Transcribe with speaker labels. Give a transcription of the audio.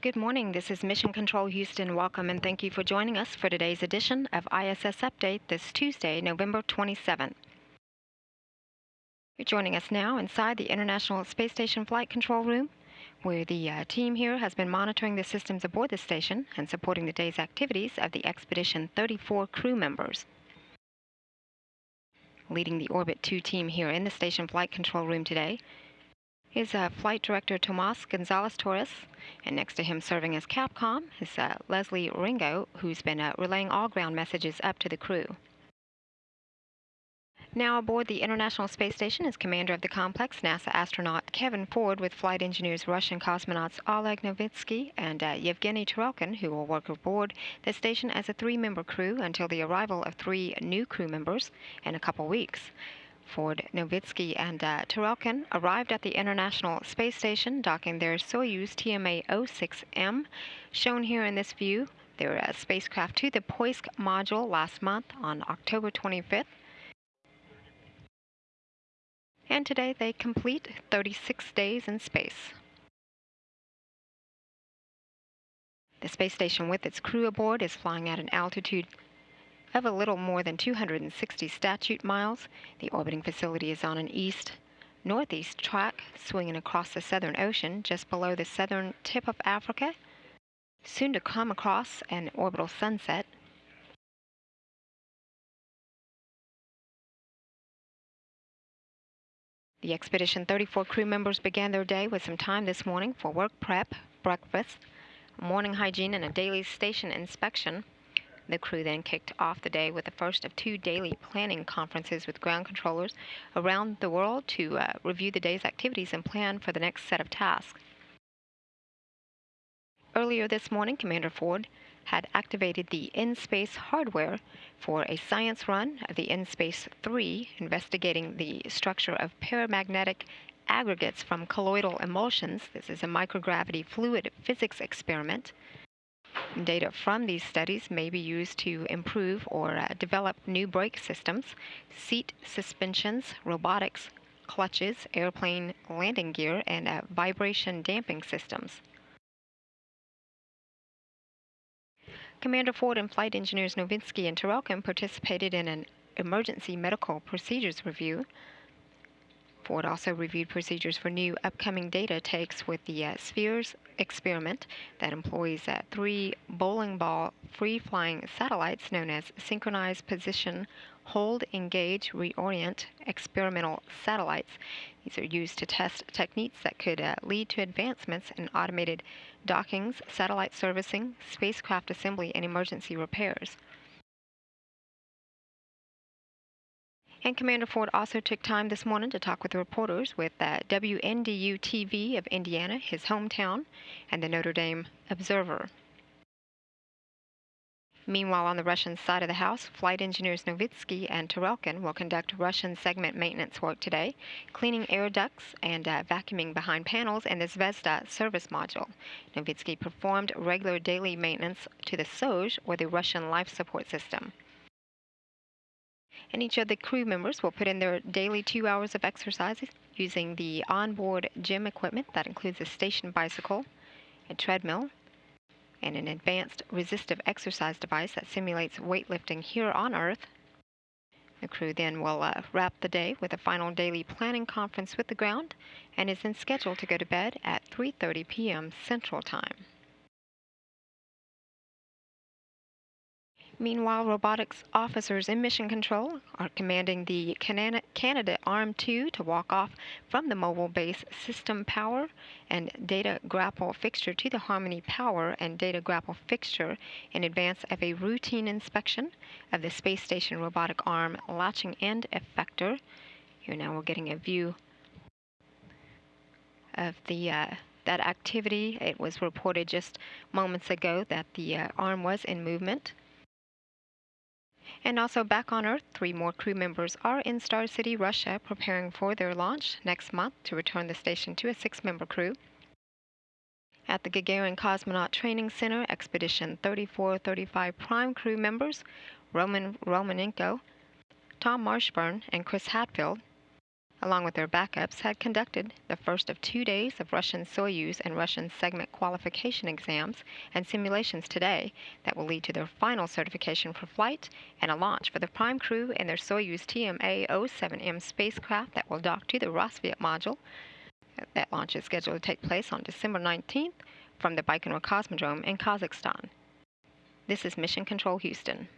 Speaker 1: Good morning. This is Mission Control Houston. Welcome and thank you for joining us for today's edition of ISS Update this Tuesday, November 27. You're joining us now inside the International Space Station Flight Control Room, where the uh, team here has been monitoring the systems aboard the station and supporting the day's activities of the Expedition 34 crew members. Leading the Orbit 2 team here in the station flight control room today is uh, Flight Director Tomas Gonzalez Torres, and next to him serving as Capcom is uh, Leslie Ringo, who's been uh, relaying all ground messages up to the crew. Now aboard the International Space Station is commander of the complex, NASA astronaut Kevin Ford, with flight engineers Russian cosmonauts Oleg Novitsky and uh, Yevgeny Tarelkin, who will work aboard the station as a three-member crew until the arrival of three new crew members in a couple weeks. Ford, Novitsky, and uh, Tarelkin arrived at the International Space Station, docking their Soyuz TMA-06M, shown here in this view. Their uh, spacecraft to the Poisk module last month on October 25th. And today they complete 36 days in space. The space station with its crew aboard is flying at an altitude of a little more than 260 statute miles. The orbiting facility is on an east northeast track swinging across the Southern Ocean just below the southern tip of Africa, soon to come across an orbital sunset. The Expedition 34 crew members began their day with some time this morning for work prep, breakfast, morning hygiene, and a daily station inspection. The crew then kicked off the day with the first of two daily planning conferences with ground controllers around the world to uh, review the day's activities and plan for the next set of tasks. Earlier this morning, Commander Ford had activated the InSpace hardware for a science run of the InSpace 3, investigating the structure of paramagnetic aggregates from colloidal emulsions. This is a microgravity fluid physics experiment. Data from these studies may be used to improve or uh, develop new brake systems, seat suspensions, robotics, clutches, airplane landing gear, and uh, vibration damping systems. Commander Ford and flight engineers Novitsky and Tarelkin participated in an emergency medical procedures review Ford also reviewed procedures for new upcoming data takes with the uh, Spheres experiment that employs uh, three bowling ball free flying satellites known as synchronized position, hold, engage, reorient experimental satellites. These are used to test techniques that could uh, lead to advancements in automated dockings, satellite servicing, spacecraft assembly, and emergency repairs. And Commander Ford also took time this morning to talk with reporters with uh, WNDU TV of Indiana, his hometown, and the Notre Dame Observer. Meanwhile, on the Russian side of the house, flight engineers Novitsky and Tarelkin will conduct Russian segment maintenance work today, cleaning air ducts and uh, vacuuming behind panels in the Zvezda service module. Novitsky performed regular daily maintenance to the SOZh, or the Russian life support system and each of the crew members will put in their daily two hours of exercise using the onboard gym equipment that includes a station bicycle, a treadmill, and an advanced resistive exercise device that simulates weightlifting here on Earth. The crew then will uh, wrap the day with a final daily planning conference with the ground and is then scheduled to go to bed at 3.30 p.m. Central Time. Meanwhile, robotics officers in Mission Control are commanding the Canadarm Arm 2 to walk off from the mobile base system power and data grapple fixture to the Harmony power and data grapple fixture in advance of a routine inspection of the space station robotic arm latching end effector. Here now we're getting a view of the uh, that activity. It was reported just moments ago that the uh, arm was in movement. And also back on Earth, three more crew members are in Star City, Russia, preparing for their launch next month to return the station to a six-member crew. At the Gagarin Cosmonaut Training Center, Expedition 3435 Prime crew members Roman Romanenko, Tom Marshburn, and Chris Hadfield along with their backups, had conducted the first of two days of Russian Soyuz and Russian segment qualification exams and simulations today that will lead to their final certification for flight and a launch for the prime crew and their Soyuz TMA-07M spacecraft that will dock to the Rassvet module. That launch is scheduled to take place on December 19th from the Baikonur Cosmodrome in Kazakhstan. This is Mission Control Houston.